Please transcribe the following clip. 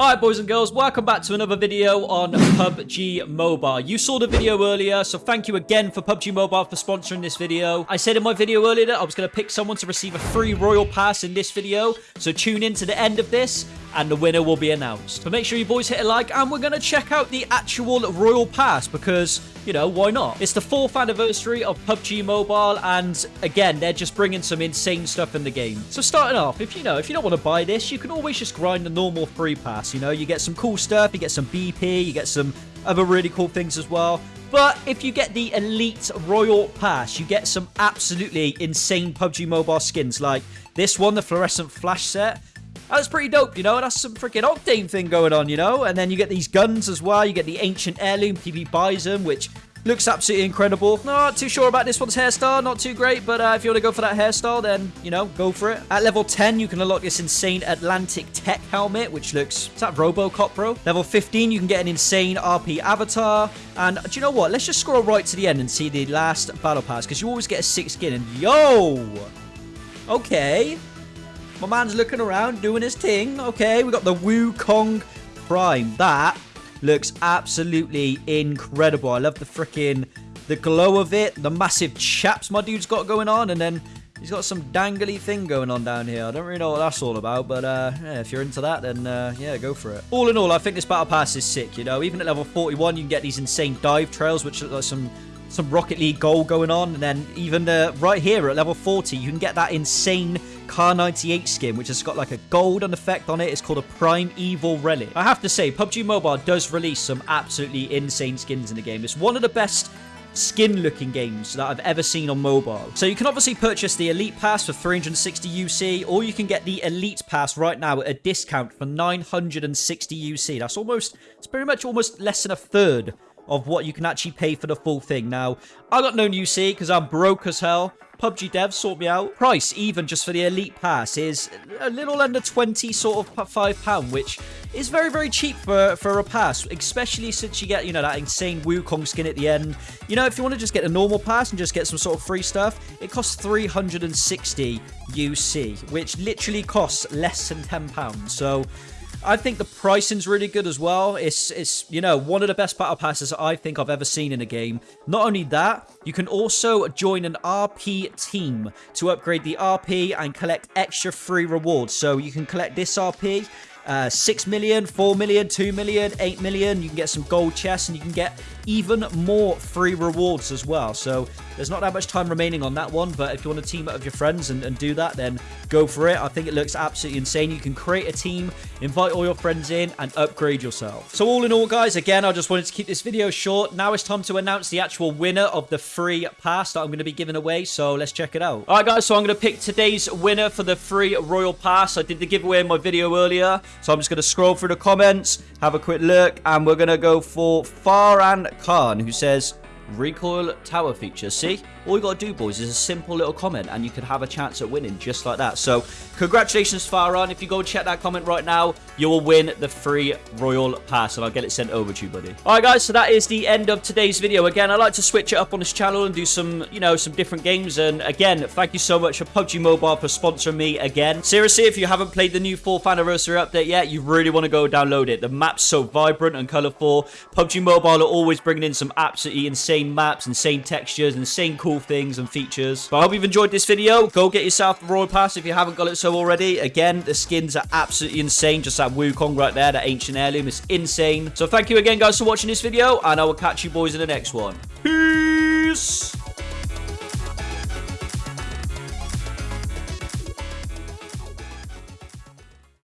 Alright boys and girls, welcome back to another video on PUBG Mobile. You saw the video earlier, so thank you again for PUBG Mobile for sponsoring this video. I said in my video earlier that I was going to pick someone to receive a free Royal Pass in this video, so tune in to the end of this and the winner will be announced. But make sure you boys hit a like and we're going to check out the actual Royal Pass because, you know, why not? It's the 4th anniversary of PUBG Mobile and again, they're just bringing some insane stuff in the game. So starting off, if you know, if you don't want to buy this, you can always just grind the normal free pass, you know? You get some cool stuff, you get some BP, you get some other really cool things as well. But if you get the Elite Royal Pass, you get some absolutely insane PUBG Mobile skins like this one, the Fluorescent Flash set. That's pretty dope, you know? That's some freaking Octane thing going on, you know? And then you get these guns as well. You get the Ancient Heirloom PP Bizon, which looks absolutely incredible. Not too sure about this one's hairstyle. Not too great, but uh, if you want to go for that hairstyle, then, you know, go for it. At level 10, you can unlock this insane Atlantic Tech helmet, which looks... Is that Robocop, bro? Level 15, you can get an insane RP avatar. And do you know what? Let's just scroll right to the end and see the last battle pass, because you always get a six skin. And yo! Okay. My man's looking around, doing his thing. Okay, we got the Wukong Prime. That looks absolutely incredible. I love the freaking the glow of it, the massive chaps my dude's got going on, and then he's got some dangly thing going on down here. I don't really know what that's all about, but uh, yeah, if you're into that, then uh, yeah, go for it. All in all, I think this battle pass is sick. You know, even at level 41, you can get these insane dive trails, which look like some some Rocket League goal going on. And then even uh, right here at level 40, you can get that insane Kar 98 skin, which has got like a golden effect on it. It's called a Prime Evil Relic. I have to say, PUBG Mobile does release some absolutely insane skins in the game. It's one of the best skin looking games that I've ever seen on mobile. So you can obviously purchase the Elite Pass for 360 UC or you can get the Elite Pass right now at a discount for 960 UC. That's almost, it's pretty much almost less than a third of what you can actually pay for the full thing. Now, I got no new UC because I'm broke as hell. PUBG devs sort me out. Price, even just for the Elite Pass, is a little under 20 sort of £5, which is very, very cheap for, for a pass, especially since you get, you know, that insane Wukong skin at the end. You know, if you want to just get a normal pass and just get some sort of free stuff, it costs 360 UC, which literally costs less than £10. So I think the pricing's really good as well. It's, it's you know, one of the best battle passes I think I've ever seen in a game. Not only that, you can also join an RP team to upgrade the RP and collect extra free rewards. So you can collect this RP uh, 6 million, 4 million, 2 million, 8 million. You can get some gold chests and you can get even more free rewards as well. So there's not that much time remaining on that one, but if you want to team up with your friends and, and do that, then go for it. I think it looks absolutely insane. You can create a team, invite all your friends in, and upgrade yourself. So all in all, guys, again, I just wanted to keep this video short. Now it's time to announce the actual winner of the free pass that I'm going to be giving away, so let's check it out. All right, guys, so I'm going to pick today's winner for the free Royal Pass. I did the giveaway in my video earlier, so I'm just going to scroll through the comments, have a quick look, and we're going to go for Farhan Khan, who says, recoil tower feature. See? All you got to do, boys, is a simple little comment, and you could have a chance at winning just like that. So, congratulations, Farhan. If you go check that comment right now, you will win the free Royal Pass, and I'll get it sent over to you, buddy. All right, guys, so that is the end of today's video. Again, I like to switch it up on this channel and do some, you know, some different games. And again, thank you so much for PUBG Mobile for sponsoring me again. Seriously, if you haven't played the new 4th anniversary update yet, you really want to go download it. The map's so vibrant and colorful. PUBG Mobile are always bringing in some absolutely insane maps, insane textures, insane cool things and features. But I hope you've enjoyed this video. Go get yourself the Royal Pass if you haven't got it so already. Again, the skins are absolutely insane. Just that Wukong right there, that Ancient Heirloom is insane. So thank you again, guys, for watching this video, and I will catch you boys in the next one. Peace!